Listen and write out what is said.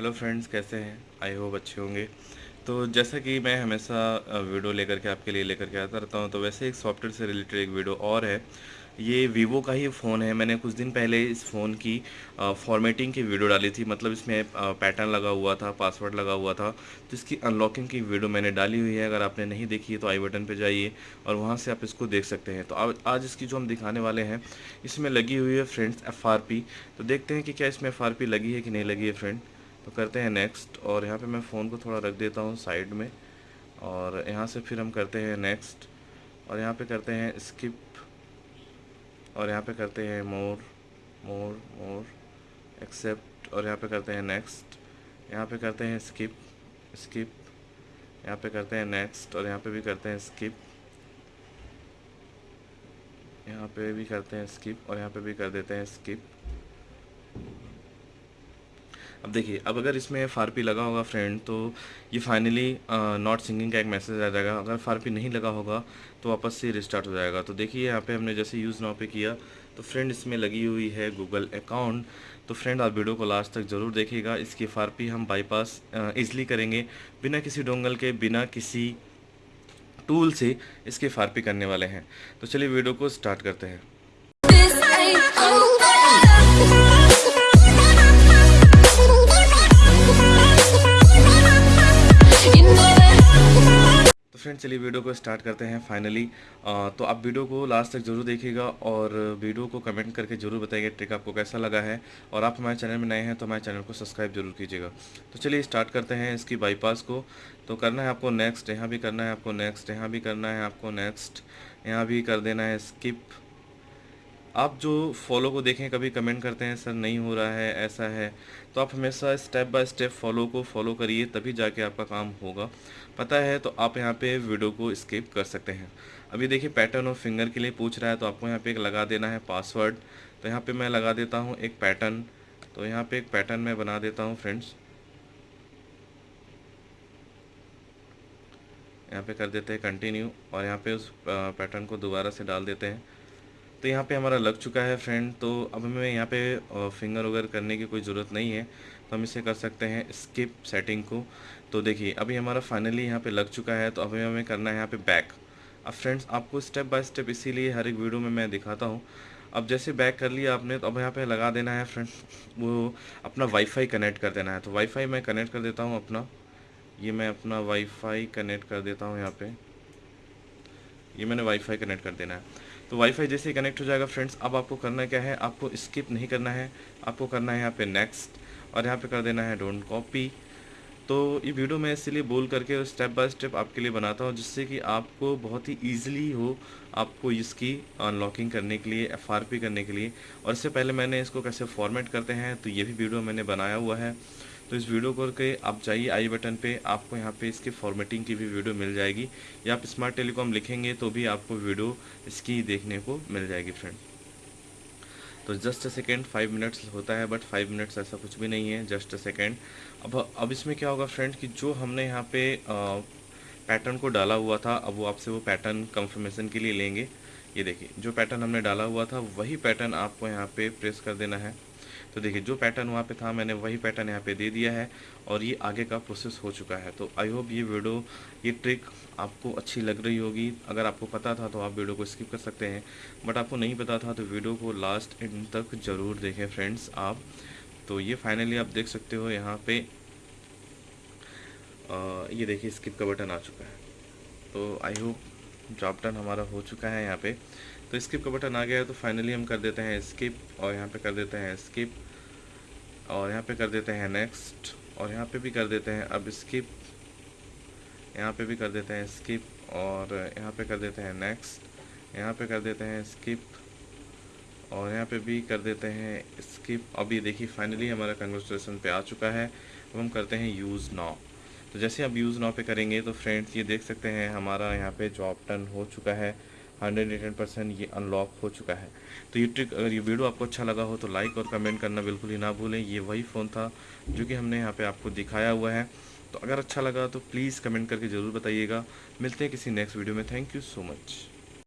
Hello friends कैसे हैं? I hope अच्छे होंगे। तो जैसा कि मैं हमेशा वीडियो लेकर के आपके लिए लेकर के आता रहता हूँ तो वैसे एक सॉफ्टवेयर से रिलेटेड एक वीडियो और है। ये वीवो का ही फ़ोन है। मैंने कुछ दिन पहले इस फ़ोन की फॉर्मेटिंग की वीडियो डाली थी। मतलब इसमें पैटर्न लगा हुआ था पासवर्ड लगा हुआ था। तो इसकी अनलॉकिंग की वीडियो मैंने डाली हुई है। अगर आपने नहीं देखी है तो आई बटन पे जाइए और वहाँ से आप इसको देख सकते हैं। तो आ, आज इसकी जो हम दिखाने वाले हैं इसमें लगी हुई है फ्रेंड्स FRP तो देखते हैं कि क्या इसमें FRP लगी है कि नहीं लगी है फ्रेंड तो करते हैं नेक्स्ट और यहाँ पे मैं फ़ोन को थोड़ा रख देता हूँ साइड में, और यहाँ से फिर हम करते हैं नेक्स्ट और यहाँ पे करते हैं स्किप और यहाँ पे करते हैं मोर मोर मोर एक्सेप्ट और यहाँ पे करते हैं नेक्स्ट यहाँ पे करते हैं स्किप स्किप यहाँ पे करते हैं नेक्स्ट और यहाँ पे भी करते हैं स्किप यहाँ पे भी करते हैं स्किप और यहाँ पे भी कर देते हैं स्किप अब देखिए, अब अगर इसमें एफ़ लगा होगा फ्रेंड तो ये फाइनली नॉट सिंगिंग का एक मैसेज आ जाएगा। अगर एफ़ नहीं लगा होगा तो वापस से रिस्टार्ट हो जाएगा। तो देखिए, यहाँ पे हमने जैसे यूज़ नाउ पे किया तो फ्रेंड इसमें लगी हुई है गूगल अकाउंट तो फ्रेंड आप वीडियो को लास्ट तक ज़रूर देखिएगा। इसकी एफ़ हम बाईपास ईज़िली करेंगे। बिना किसी डोंगल के, बिना किसी टूल से इसकी एफ़ करने वाले हैं। तो चलिए वीडियो को स्टार्ट करते हैं। चलिए वीडियो को स्टार्ट करते हैं फाइनली। तो आप वीडियो को लास्ट तक ज़रूर देखिएगा और वीडियो को कमेंट करके ज़रूर बताइएगा ट्रिक आपको कैसा लगा है। और आप हमारे चैनल में नए हैं तो हमारे चैनल को सब्सक्राइब ज़रूर कीजिएगा। तो चलिए स्टार्ट करते हैं इसकी बाईपास को। तो करना है आपको नेक्स्ट यहाँ भी करना है आपको नेक्स्ट यहाँ भी करना है आपको नेक्स्ट यहाँ भी कर देना है स्किप आप जो फॉलो को देखें, कभी कमेंट करते हैं, सर, नहीं हो रहा है, ऐसा है तो आप हमेशा स्टेप बाय स्टेप फॉलो को फॉलो करिए, तभी जाके आपका काम होगा। पता है तो आप यहाँ पे वीडियो को स्किप कर सकते हैं। अभी देखिए पैटर्न और फिंगर के लिए पूछ रहा है तो आपको यहाँ पे एक लगा देना है पासवर्ड तो यहाँ पे मैं लगा देता हूँ एक पैटर्न तो यहाँ पे एक पैटर्न मैं बना देता हूँ फ्रेंड्स यहाँ पे कर देते हैं कंटिन्यू और यहाँ पे उस पैटर्न को दोबारा से डाल देते हैं। तो यहाँ पे हमारा लग चुका है फ्रेंड तो अब हमें यहाँ पे फिंगर वगैरह करने की कोई ज़रूरत नहीं है। तो हम इसे कर सकते हैं स्किप सेटिंग को। तो देखिए, अभी हमारा फाइनली यहाँ पे लग चुका है तो अभी हमें करना है यहाँ पे बैक अब फ्रेंड्स आपको स्टेप बाय स्टेप इसीलिए हर एक वीडियो में मैं दिखाता हूँ। अब जैसे बैक कर लिया आपने तो अब यहाँ पे लगा देना है फ्रेंड्स वो अपना वाईफाई कनेक्ट कर देना है। तो वाईफाई मैं कनेक्ट कर देता हूँ अपना। ये मैं अपना वाईफाई कनेक्ट कर देता हूँ यहाँ पे। ये मैंने वाईफाई कनेक्ट कर देना है। तो वाईफाई जैसे ही कनेक्ट हो जाएगा फ्रेंड्स अब आपको करना क्या है? आपको स्किप नहीं करना है। आपको करना है यहाँ पे नेक्स्ट और यहाँ पे कर देना है डोंट कॉपी तो ये वीडियो मैं इसलिए बोल करके स्टेप बाय स्टेप आपके लिए बनाता हूँ, जिससे कि आपको बहुत ही ईजिली हो आपको इसकी अनलॉकिंग करने के लिए FRP करने के लिए। और इससे पहले मैंने इसको कैसे फॉर्मेट करते हैं तो ये भी वीडियो मैंने बनाया हुआ है। तो इस वीडियो को करके आप जाइए आई बटन पे, आपको यहाँ पे इसके फॉर्मेटिंग की भी वीडियो मिल जाएगी। या आप स्मार्ट टेलीकॉम लिखेंगे तो भी आपको वीडियो इसकी देखने को मिल जाएगी फ्रेंड तो just a second five minutes होता है बट फाइव मिनट्स ऐसा कुछ भी नहीं है जस्ट अ सेकेंड अब अब इसमें क्या होगा फ्रेंड कि जो हमने यहाँ पे पैटर्न को डाला हुआ था, अब वो आपसे वो पैटर्न कंफर्मेशन के लिए लेंगे। ये देखिए, जो पैटर्न हमने डाला हुआ था, वही पैटर्न आपको यहाँ पे प्रेस कर देना है। तो देखिए, जो पैटर्न वहाँ पे था, मैंने वही पैटर्न यहाँ पे दे दिया है और ये आगे का प्रोसेस हो चुका है। तो आई होप ये वीडियो ये ट्रिक आपको अच्छी लग रही होगी। अगर आपको पता था तो आप वीडियो को स्किप कर सकते हैं। बट आपको नहीं पता था तो वीडियो को लास्ट एंड तक ज़रूर देखें फ्रेंड्स आप। तो ये फाइनली आप देख सकते हो यहाँ पर ये देखिए स्किप का बटन आ चुका है। तो आई होप जॉब डन हमारा हो चुका है यहाँ पे। तो स्किप का बटन आ गया है तो फाइनली हम कर देते हैं स्किप और यहाँ पे कर देते हैं स्किप और यहाँ पे कर देते हैं नेक्स्ट और यहाँ पे भी कर देते हैं अब स्किप यहाँ पे भी कर देते हैं स्किप और यहाँ पे कर देते हैं नेक्स्ट यहाँ पे कर देते हैं स्किप और यहाँ पे भी कर देते हैं स्किप अभी देखिए फाइनली हमारा कंग्रेचुलेसन पे आ चुका है। अब हम करते हैं यूज़ नाउ तो जैसे आप यूज़ नाव पे करेंगे तो फ्रेंड्स ये देख सकते हैं, हमारा यहाँ पे जॉब टर्न हो चुका है। हंड्रेड एट परसेंट ये अनलॉक हो चुका है। तो ये ट्रिक अगर ये वीडियो आपको अच्छा लगा हो तो लाइक और कमेंट करना बिल्कुल ही ना भूलें। ये वही फ़ोन था जो कि हमने यहाँ पर आपको दिखाया हुआ है। तो अगर अच्छा लगा तो प्लीज़ कमेंट करके ज़रूर बताइएगा। मिलते हैं किसी नेक्स्ट वीडियो में। Thank you so much